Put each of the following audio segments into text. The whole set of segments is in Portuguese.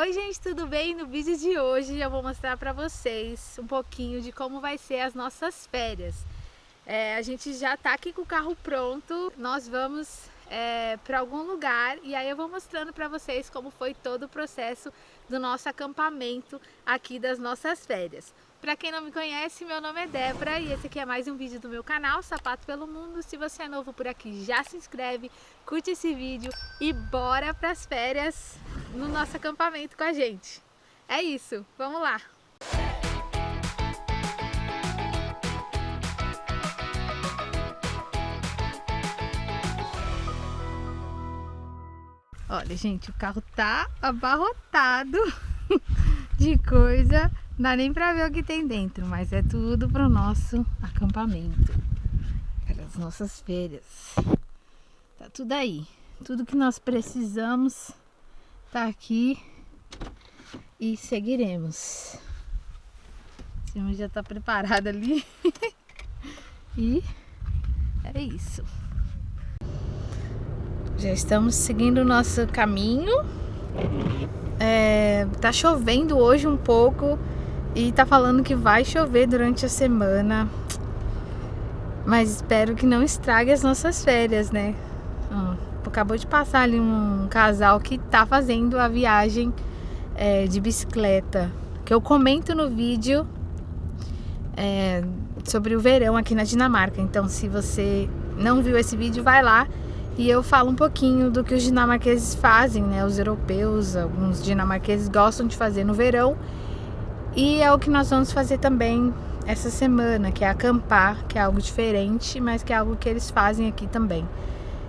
Oi gente, tudo bem? No vídeo de hoje eu vou mostrar para vocês um pouquinho de como vai ser as nossas férias. É, a gente já tá aqui com o carro pronto, nós vamos é, para algum lugar e aí eu vou mostrando para vocês como foi todo o processo do nosso acampamento aqui das nossas férias. Para quem não me conhece, meu nome é Débora e esse aqui é mais um vídeo do meu canal Sapato pelo Mundo. Se você é novo por aqui, já se inscreve, curte esse vídeo e bora para as férias no nosso acampamento com a gente. É isso, vamos lá! Olha, gente, o carro tá abarrotado de coisa. Não dá nem pra ver o que tem dentro, mas é tudo pro nosso acampamento. Para as nossas férias. Tá tudo aí. Tudo que nós precisamos tá aqui. E seguiremos. O cima já tá preparado ali. e é isso. Já estamos seguindo o nosso caminho. É, tá chovendo hoje um pouco e tá falando que vai chover durante a semana. Mas espero que não estrague as nossas férias, né? Ó, acabou de passar ali um casal que tá fazendo a viagem é, de bicicleta. Que eu comento no vídeo é, sobre o verão aqui na Dinamarca. Então, se você não viu esse vídeo, vai lá e eu falo um pouquinho do que os dinamarqueses fazem, né? Os europeus, alguns dinamarqueses gostam de fazer no verão. E é o que nós vamos fazer também essa semana, que é acampar, que é algo diferente, mas que é algo que eles fazem aqui também.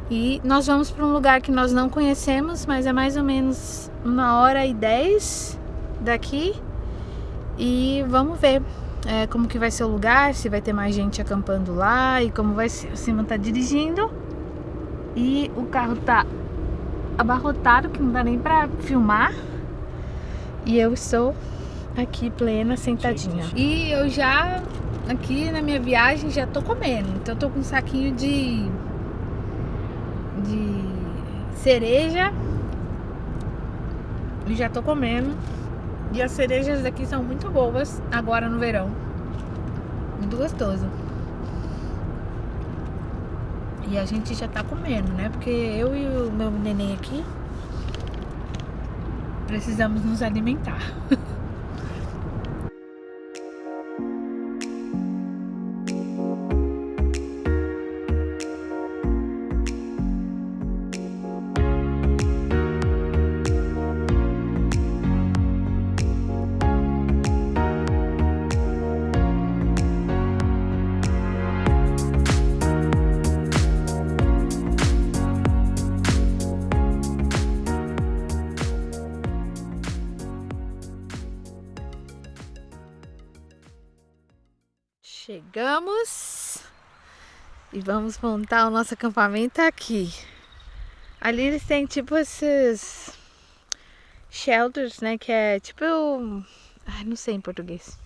E nós vamos para um lugar que nós não conhecemos, mas é mais ou menos uma hora e dez daqui. E vamos ver é, como que vai ser o lugar, se vai ter mais gente acampando lá e como vai ser. O Simon tá dirigindo. E o carro tá abarrotado, que não dá nem pra filmar. E eu estou aqui plena, sentadinha. E eu já, aqui na minha viagem, já tô comendo. Então eu tô com um saquinho de... De cereja. E já tô comendo. E as cerejas daqui são muito boas agora no verão. Muito gostoso. E a gente já tá comendo, né? Porque eu e o meu neném aqui precisamos nos alimentar. Chegamos e vamos montar o nosso acampamento aqui. Ali eles têm tipo esses shelters, né? Que é tipo. Ai, não sei em português.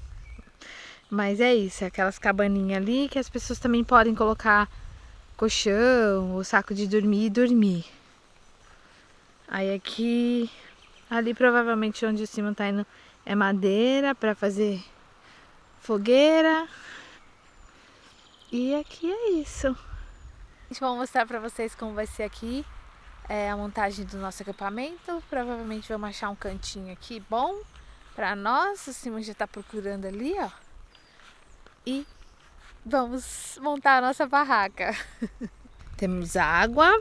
Mas é isso, é aquelas cabaninhas ali que as pessoas também podem colocar colchão, o saco de dormir e dormir. Aí aqui, ali provavelmente onde o cima tá indo é madeira para fazer fogueira. E aqui é isso. A gente vai mostrar pra vocês como vai ser aqui é, a montagem do nosso acampamento. Provavelmente vamos achar um cantinho aqui bom pra nós. O Simon já tá procurando ali, ó. E vamos montar a nossa barraca. temos água.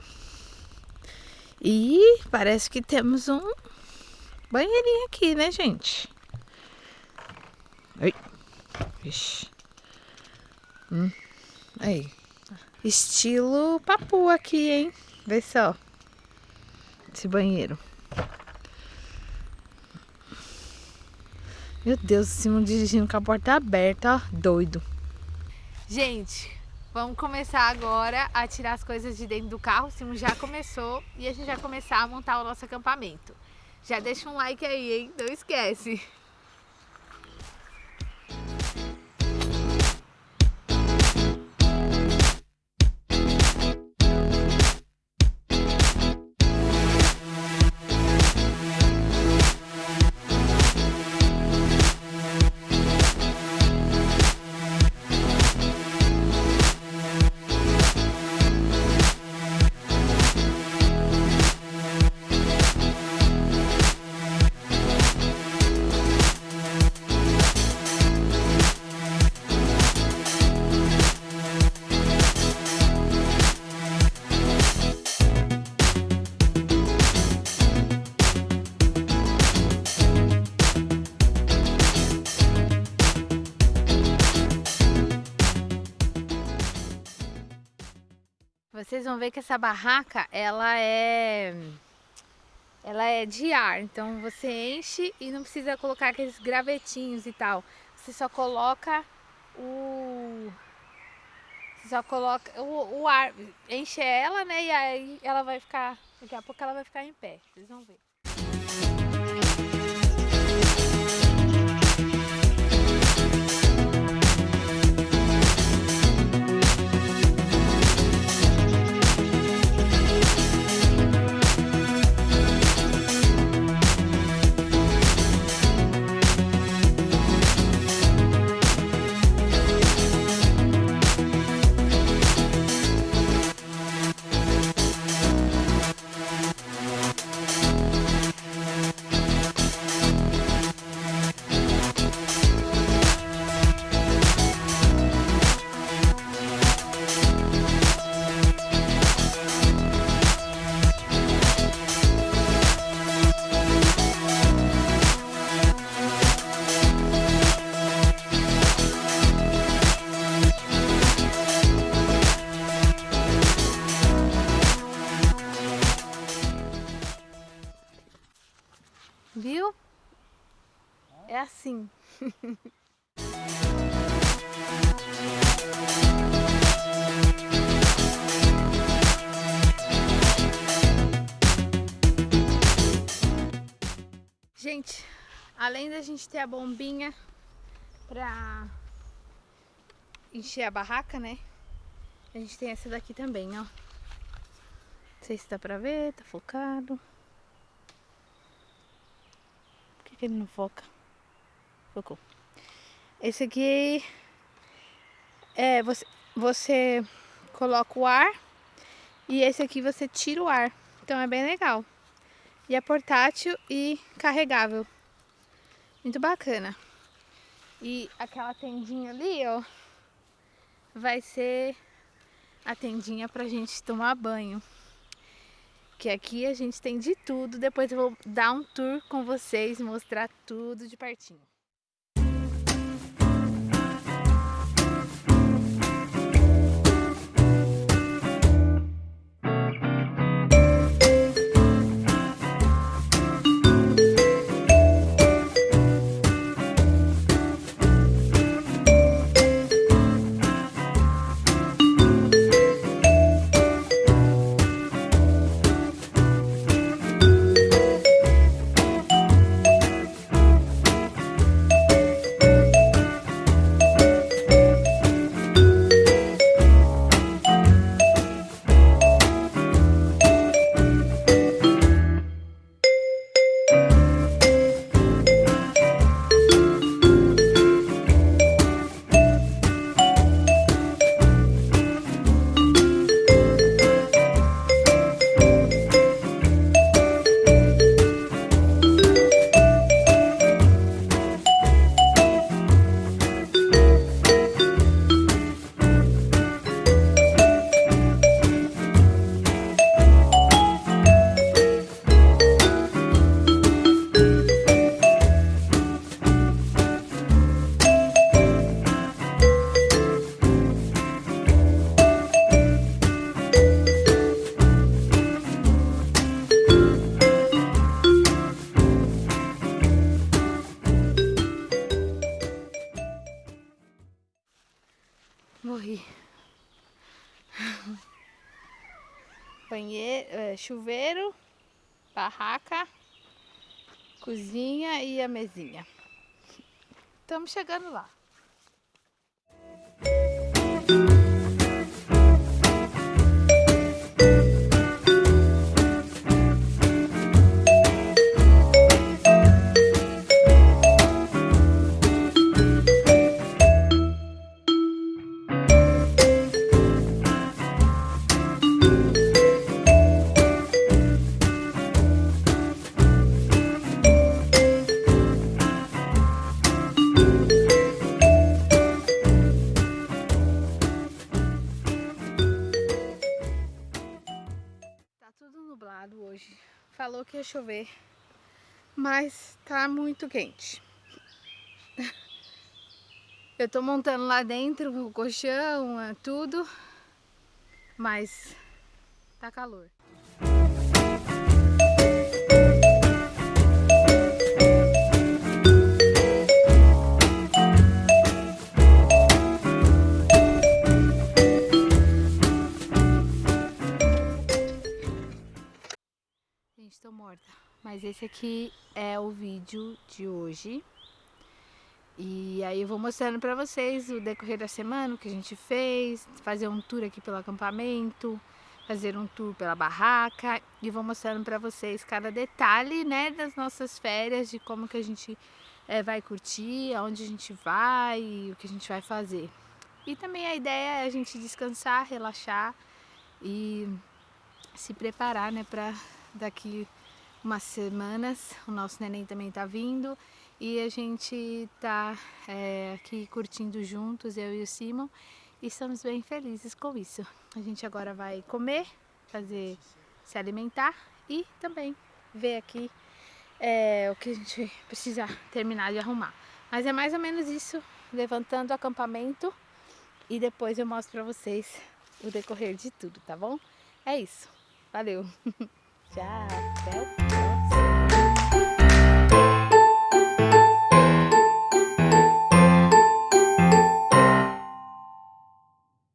E parece que temos um banheirinho aqui, né, gente? Oi. Vixe. Hum. Aí. Estilo papu aqui, hein? Vê só. Esse banheiro. Meu Deus, o Simon dirigindo com a porta aberta, ó. Doido. Gente, vamos começar agora a tirar as coisas de dentro do carro. O Simon já começou e a gente vai começar a montar o nosso acampamento. Já deixa um like aí, hein? Não esquece. Vão ver que essa barraca, ela é ela é de ar, então você enche e não precisa colocar aqueles gravetinhos e tal. Você só coloca o você só coloca o, o ar, enche ela, né? E aí ela vai ficar, daqui a pouco ela vai ficar em pé. Vocês vão ver. gente, além da gente ter a bombinha pra encher a barraca, né? A gente tem essa daqui também, ó. Não sei se dá pra ver, tá focado. que ele não foca? Esse aqui é você, você coloca o ar e esse aqui você tira o ar. Então é bem legal. E é portátil e carregável. Muito bacana. E aquela tendinha ali, ó, vai ser a tendinha pra gente tomar banho que aqui a gente tem de tudo. Depois eu vou dar um tour com vocês, mostrar tudo de pertinho. Morri. Banheiro, é, chuveiro, barraca, cozinha e a mesinha. Estamos chegando lá. Ia chover, mas tá muito quente. Eu tô montando lá dentro o colchão, é tudo, mas tá calor. Mas esse aqui é o vídeo de hoje. E aí eu vou mostrando pra vocês o decorrer da semana, o que a gente fez, fazer um tour aqui pelo acampamento, fazer um tour pela barraca e vou mostrando pra vocês cada detalhe, né, das nossas férias, de como que a gente é, vai curtir, aonde a gente vai, o que a gente vai fazer. E também a ideia é a gente descansar, relaxar e se preparar, né, pra daqui umas semanas, o nosso neném também tá vindo e a gente tá é, aqui curtindo juntos, eu e o Simon, e estamos bem felizes com isso. A gente agora vai comer, fazer, se alimentar e também ver aqui é, o que a gente precisa terminar de arrumar. Mas é mais ou menos isso, levantando o acampamento e depois eu mostro pra vocês o decorrer de tudo, tá bom? É isso. Valeu! Good job.